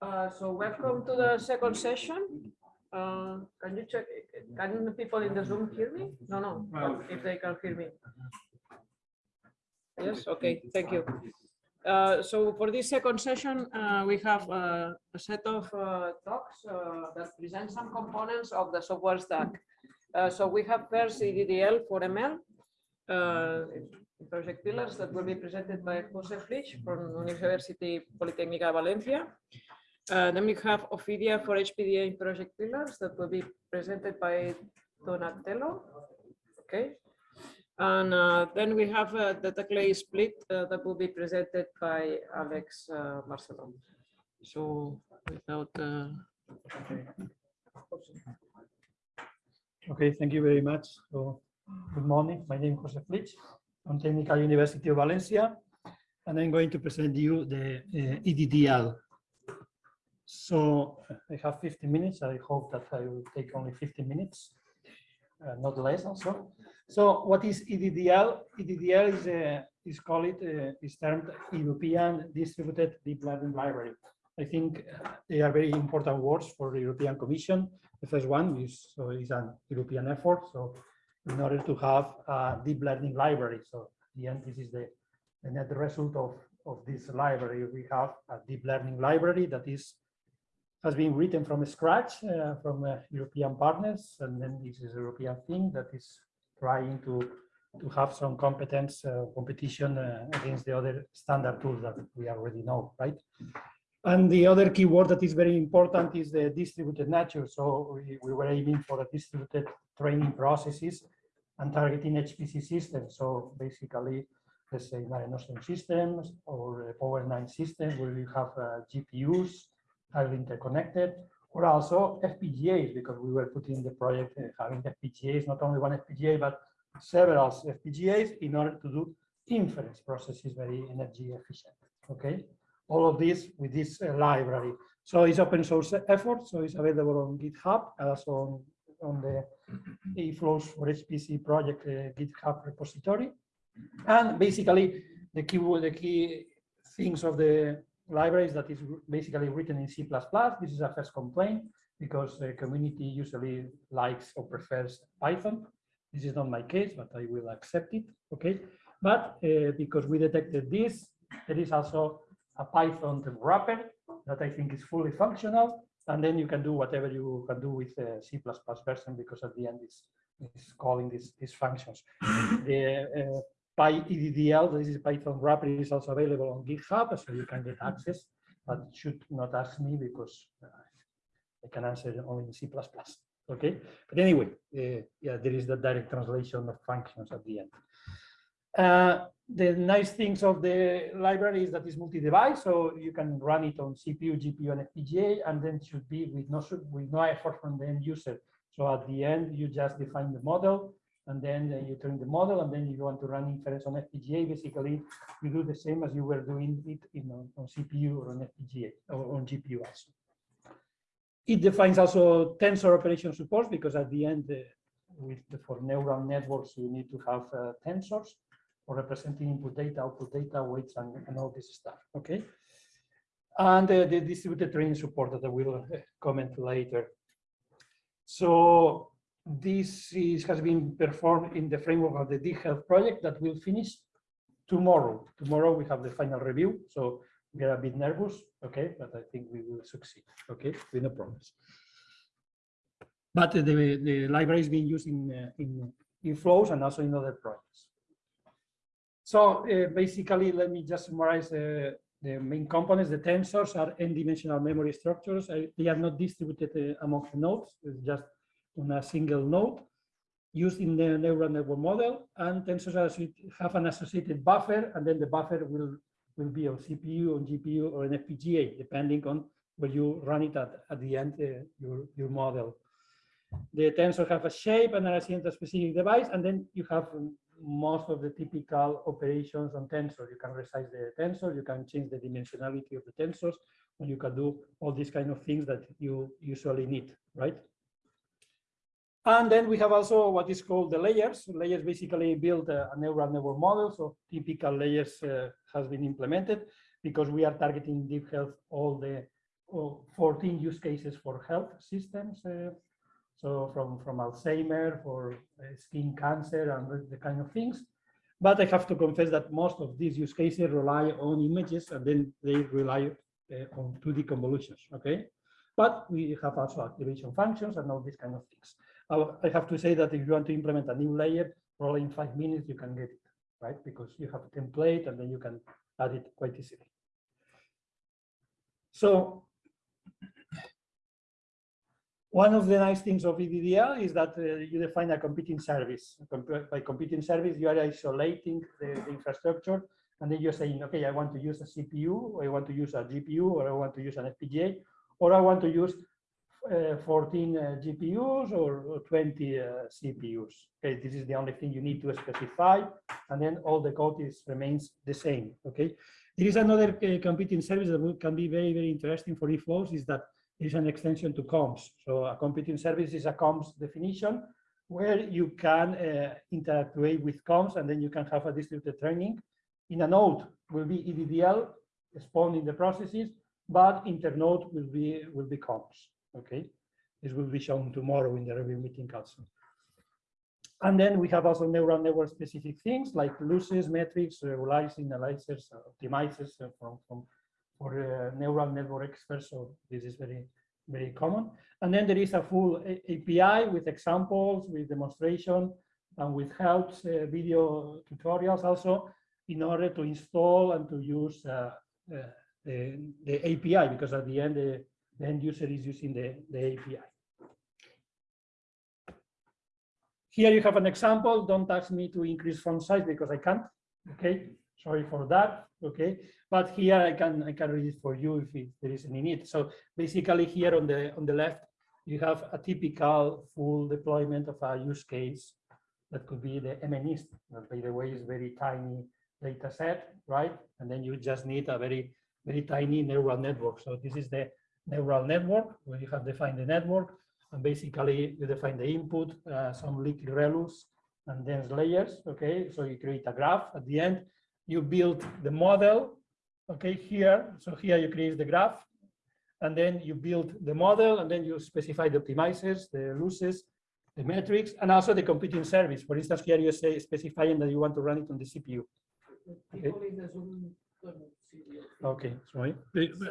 Uh, so welcome to the second session. Uh, can you check, can the people in the Zoom hear me? No, no, if they can hear me. Yes, okay, thank you. Uh, so for this second session, uh, we have uh, a set of uh, talks that present some components of the software stack. So we have first EDDL for ML, project pillars that will be presented by Jose Flich from University Politécnica Valencia. Uh, then we have Ophidia for HPDA in project pillars that will be presented by Donatello. Okay. And uh, then we have uh, the Teclay split uh, that will be presented by Alex uh, Marcelo. So without. Uh, Okay, thank you very much. So, good morning. My name is Jose Flich from Technical University of Valencia, and I'm going to present you the uh, EDDL. So I have 50 minutes. I hope that I will take only 50 minutes, uh, not less also. So what is EDDL? EDDL is, a, is called uh, is termed European Distributed Deep Learning Library. I think uh, they are very important words for the European Commission. The first one is, so is an European effort. So in order to have a deep learning library, so at the end, this is the, the net result of, of this library. We have a deep learning library that is has been written from scratch uh, from uh, European partners, and then this is a European thing that is trying to to have some competence uh, competition uh, against the other standard tools that we already know, right? And the other keyword that is very important is the distributed nature. So we, we were aiming for a distributed training processes and targeting HPC systems. So basically, let's say Mare Nostrum systems or Power 9 systems where we have uh, GPUs highly interconnected, or also FPGAs, because we were putting the project uh, having FPGAs, not only one FPGA, but several FPGAs in order to do inference processes very energy efficient. Okay, all of this with this uh, library. So it's open source effort, so it's available on GitHub, also on, on the eFlows for HPC project uh, GitHub repository. And basically, the key, the key things of the libraries that is basically written in C++. This is a first complaint because the community usually likes or prefers Python. This is not my case, but I will accept it. Okay. But uh, because we detected this, there is also a Python wrapper that I think is fully functional. And then you can do whatever you can do with the C++ version because at the end is is calling these these functions. the uh, PyEDDL, this is Python wrapper, is also available on GitHub, so you can get access, but should not ask me because uh, I can answer only in C++. Okay, but anyway, uh, yeah, there is the direct translation of functions at the end. Uh, the nice things of the library is that it's multi-device, so you can run it on CPU, GPU, and FPGA, and then should be with no with no effort from the end user. So at the end, you just define the model, and then uh, you turn the model, and then you want to run inference on FPGA. Basically, you do the same as you were doing it in on, on CPU or on FPGA or on GPU also. It defines also tensor operation support because at the end, uh, with the, for neural networks, you need to have uh, tensors for representing input data, output data, weights, and, and all this stuff. Okay. And uh, the distributed training support that I will uh, comment later. So this is, has been performed in the framework of the DeepHealth project that will finish tomorrow. Tomorrow we have the final review, so we are a bit nervous, okay, but I think we will succeed, okay, with no problems. But the, the library is being used in, uh, in, in flows and also in other projects. So uh, basically, let me just summarize uh, the main components. The tensors are n-dimensional memory structures. Uh, they are not distributed uh, among the nodes, it's just on a single node used in the neural network model. And tensors have an associated buffer, and then the buffer will, will be on CPU, on GPU, or an FPGA, depending on where you run it at, at the end, uh, your, your model. The tensor have a shape and are assigned to a specific device, and then you have most of the typical operations on tensor. You can resize the tensor, you can change the dimensionality of the tensors, and you can do all these kind of things that you usually need, right? And then we have also what is called the layers. Layers basically build a, a neural network model. So typical layers uh, has been implemented because we are targeting deep health all the oh, 14 use cases for health systems. uh, so from, from Alzheimer, for uh, skin cancer and the- the kind of things. But I have to confess that most of these use cases rely on images and then they rely uh, on 2D convolutions, okay? But we have also activation functions and all these kind of things. I have to say that if you want to implement a new layer, probably in five minutes you can get it, right? Because you have a template and then you can add it quite easily. So one of the nice things of EDDL is that uh, you define a computing service. By computing service, you are isolating the, the infrastructure, and then you're saying, okay, I want to use a CPU, or I want to use a GPU, or I want to use an FPGA, or I want to use 14 uh, GPUs or, or 20 uh, CPUs. Okay, this is the only thing you need to specify, and then all the code is remains the same. Okay, there is another uh, computing service that can be very very interesting for eFlows is that is an extension to COMPSs. So a computing service is a COMPSs definition where you can uh, interactuate with COMPSs and then you can have a distributed training. In a node will be EDDL spawning the processes, but internode will be will be COMPSs. Okay, this will be shown tomorrow in the review meeting also. And then we have also neural network specific things like losses, metrics, regularizers, analyzers, optimizers uh, from, from for uh, neural network experts. So this is very, very common. And then there is a full API with examples, with demonstration, and with helps, uh, video tutorials also, in order to install and to use uh, uh, the, the API, because at the end, the, the end user is using the, the API. Here you have an example. Don't ask me to increase font size because I can't. Okay, sorry for that. Okay, but here I can I can read it for you if it, there is any need. So basically here on the on the left you have a typical full deployment of a use case that could be the MNIST. That by the way is very tiny data set, right? And then you just need a very very tiny neural network. So this is the neural network where you have defined the network and basically you define the input, uh, some leaky relus and dense layers. Okay, so you create a graph at the end you build the model, okay, here. So here you create the graph, and then you build the model, and then you specify the optimizers, the losses, the metrics, and also the computing service. For instance, here you say specifying that you want to run it on the CPU. Okay. People in the Zoom couldn't see the- Okay, sorry.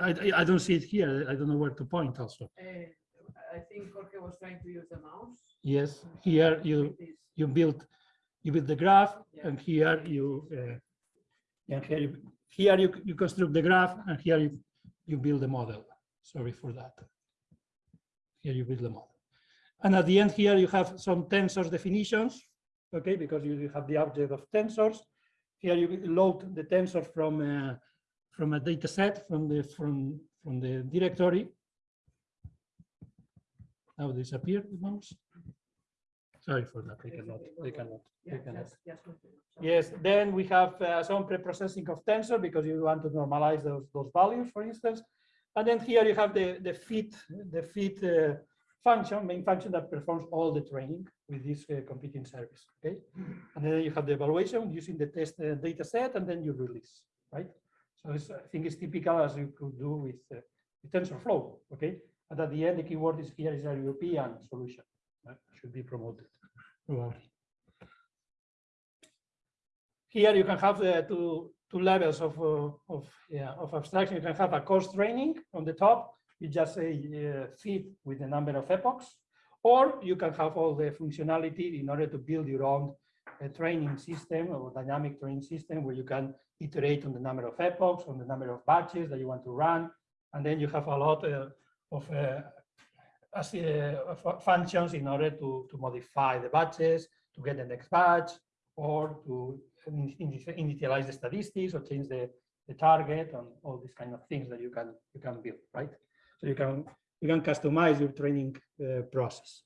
I, I- I don't see it here. I don't know where to point also. Eh, I think Jorge was trying to use the mouse. Yes, here you, you build, you build the graph, Yeah. and here you, uh, and here, you- here you, you construct the graph, and here you, you build the model. Sorry for that. Here you build the model. And at the end here, you have some tensors definitions, okay, because you you have the object of tensors. Here you load the tensor from, uh, from a data set from the, from, from the directory. Now disappear the mouse. Sorry for that, they cannot, they cannot, they cannot. just, just continue. So- Yes, then we have uh, some pre-processing of tensor because you want to normalize those, those values, for instance. And then here you have the, the fit, the fit uh, function, main function that performs all the training with this uh, computing service, okay? And then you have the evaluation using the test uh, data set and then you release, right? So it's, I think it's typical as you could do with, uh, with TensorFlow, okay? But at the end, the keyword is here is a European solution, that should be promoted. probably. Here you can have the two, two levels of, uh, of, yeah, of abstraction. You can have a coarse training on the top. You just say uh, fit with the number of epochs, or you can have all the functionality in order to build your own uh, training system or dynamic training system where you can iterate on the number of epochs, on the number of batches that you want to run. And then you have a lot uh, of uh, as, uh, functions in order to, to modify the batches, to get the next batch, or to in- in- initialize the statistics or change the, the target and all these kind of things that you can you can build, right? So you can you can customize your training uh, process.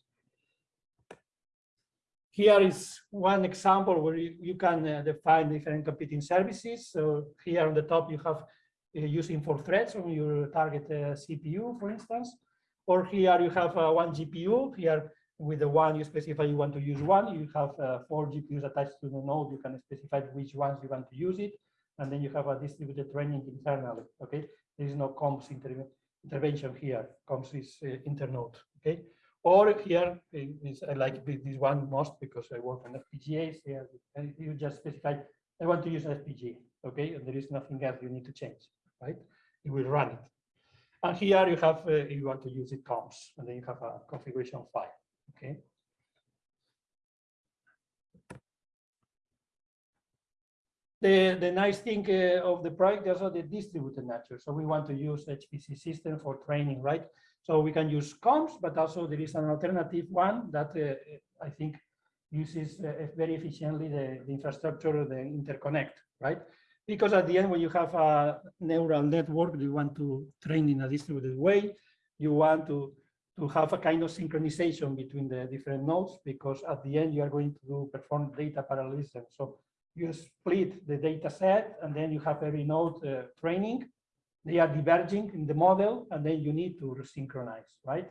Here is one example where you, you can uh, define different computing services. So here on the top you have uh, using four threads on your target uh, CPU, for instance. Or here you have uh, one GPU. Here with the one you specify you want to use one. You have uh, four GPUs attached to the node. You can specify which ones you want to use it. And then you have a distributed training internally. Okay, there is no COMPSs inter intervention here comes this uh, internode, okay? Or here is i- like this one most because I work on FPGAs here, and you just specify, I want to use an FPGA, okay? And there is nothing else you need to change, right? It will run it. And here you have, uh, you want to use it, COMPSs, and then you have a configuration file, okay? The, the nice thing uh, of the project is also the distributed nature. So we want to use HPC system for training, right? So we can use COMPSs, but also there is an alternative one that uh, I think uses uh, very efficiently the, the infrastructure, the interconnect, right? Because at the end, when you have a neural network, you want to train in a distributed way, you want to, to have a kind of synchronization between the different nodes, because at the end, you are going to do perform data parallelism. So you split the data set, and then you have every node uh, training, they are diverging in the model, and then you need to synchronize, right?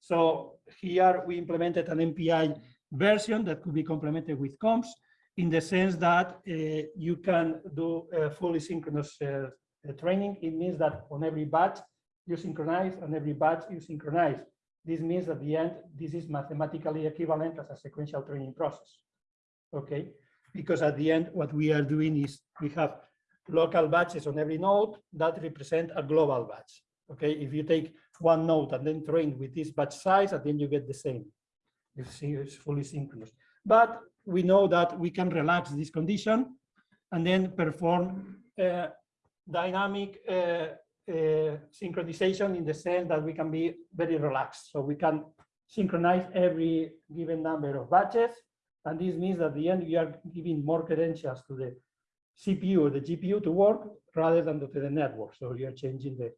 So here we implemented an MPI version that could be complemented with COMPSs in the sense that uh, you can do fully synchronous uh, uh, training. It means that on every batch you synchronize, on every batch you synchronize. This means at the end, this is mathematically equivalent as a sequential training process. Okay, because at the end, what we are doing is we have local batches on every node that represent a global batch. Okay, if you take one node and then train with this batch size, and then you get the same. You see, it's fully synchronous. But we know that we can relax this condition and then perform uh, dynamic uh, uh, synchronization in the sense that we can be very relaxed. So we can synchronize every given number of batches. And this means that at the end, we are giving more credentials to the CPU or the GPU to work rather than to the network. So are changing the,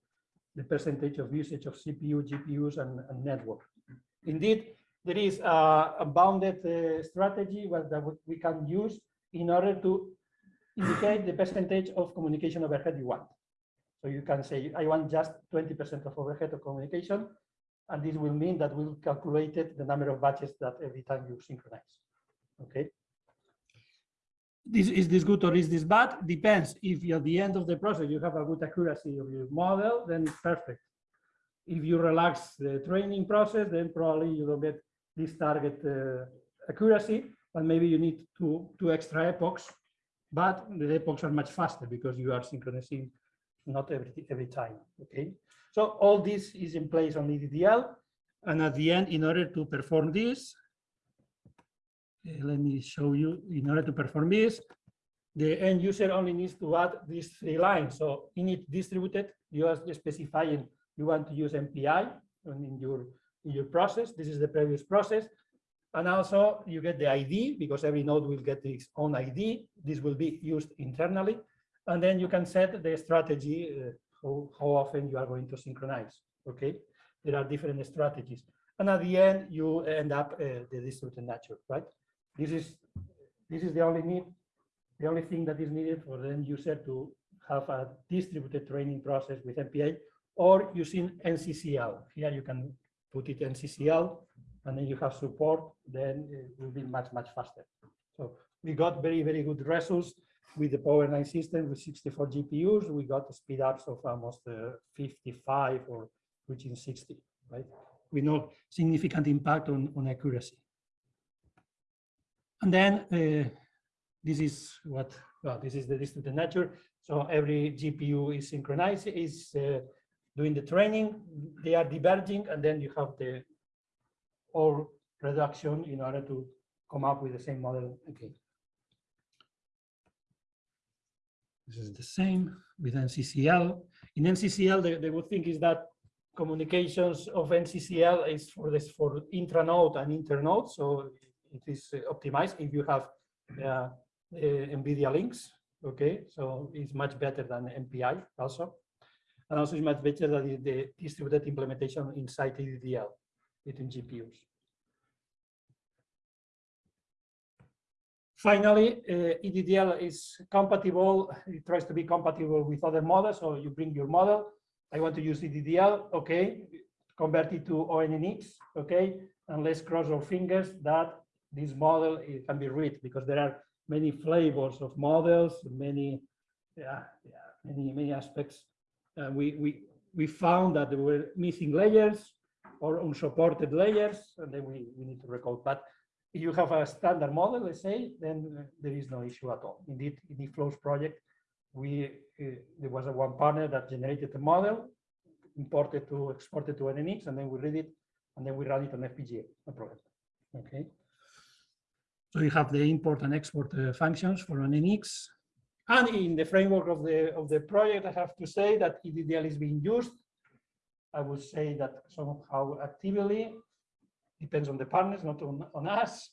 the percentage of usage of CPU, GPUs, and, and network. Indeed, there is a, a bounded uh, strategy that we can use in order to indicate the percentage of communication overhead you want. So you can say, I want just 20% of overhead of communication, and this will mean that we'll calculate the number of batches that every time you synchronize. Okay. This is this good or is this bad? Depends. If at the end of the process you have a good accuracy of your model, then perfect. If you relax the training process, then probably you don't get this target uh, accuracy, but maybe you need two, two extra epochs, but the epochs are much faster because you are synchronizing not every, every time, okay? So all this is in place on EDDL, and at the end, in order to perform this, let me show you, in order to perform this, the end user only needs to add these three lines. So init distributed, you are specifying you want to use MPI in your in your process. This is the previous process. And also you get the ID because every node will get its own ID. This will be used internally. And then you can set the strategy, uh, how, how often you are going to synchronize. Okay, there are different strategies. And at the end, you end up uh, the distributed nature, right? This is this is the only need, the only thing that is needed for the end user to have a distributed training process with MPI or using NCCL. Here you can put it NCCL and then you have support, then it will be much, much faster. So we got very, very good results with the Power 9 system with 64 GPUs. We got speed ups of almost uh, 55 or reaching 60, right? We know significant impact on, on accuracy. And then uh, this is what, well, this is the distributed nature. So every GPU is synchronized, is uh, doing the training, they are diverging, and then you have the or reduction in order to come up with the same model again. This is the same with NCCL. In NCCL, the, the good thing is that communications of NCCL is for this for intranode and internode, so it is uh, optimized if you have uh, uh, NVIDIA links. Okay, so it's much better than MPI also. And also it's much better than the distributed implementation inside EDDL between GPUs. Finally, uh, EDDL is compatible. It tries to be compatible with other models. So you bring your model. I want to use EDDL. Okay, convert it to ONNX. Okay, and let's cross our fingers that this model it can be read because there are many flavors of models, many, yeah, yeah many many aspects. Uh, we we we found that there were missing layers or unsupported layers, and then we, we need to recode. But if you have a standard model, let's say, then uh, there is no issue at all. Indeed, in the flows project, we uh, there was a one partner that generated a model, imported to exported to ONNX, and then we read it, and then we run it on FPGA, no problem. Okay. So you have the import and export uh, functions for ONNX. And in the framework of the of the project, I have to say that EDDL is being used. I would say that somehow actively, depends on the partners, not on, on us.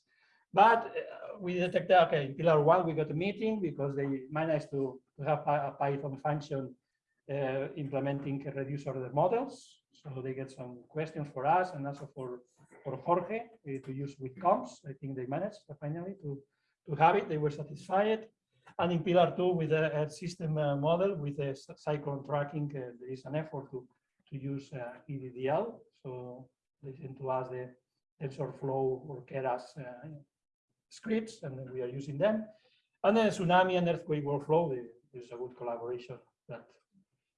But uh, we detected, okay, in pillar one, we got a meeting because they managed to, to have a, a Python function uh, implementing reduce order models. So they get some questions for us and also for, for Jorge uh, to use with COMPSs. I think they managed uh, finally to, to have it. They were satisfied. And in pillar two, with a, system uh, model with a cy- cyclone tracking, uh, there is an effort to, to use EDDL. So they send to us the TensorFlow or Keras uh, scripts, and we are using them. And then tsunami and earthquake workflow, there- there's a good collaboration that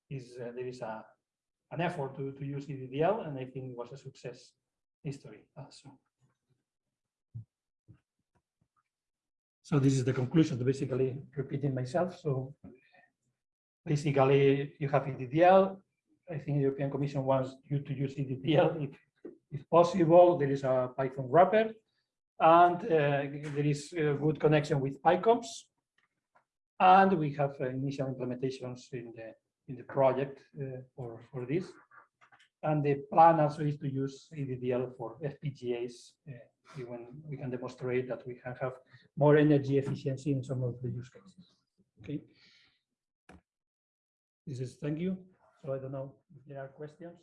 is, uh, there is a, an effort to, to use EDDL, and I think it was a success history also. So this is the conclusion, basically repeating myself. So basically you have EDDL. I think the European Commission wants you to use EDDL if, if possible. There is a Python wrapper and uh, there is a good connection with PyCOMPSs. And we have uh, initial implementations in the in the project uh, for, for this. And the plan also is to use EDDL for FPGAs uh, when we can demonstrate that we can have more energy efficiency in some of the use cases. Okay. This is, thank you. So I don't know if there are questions.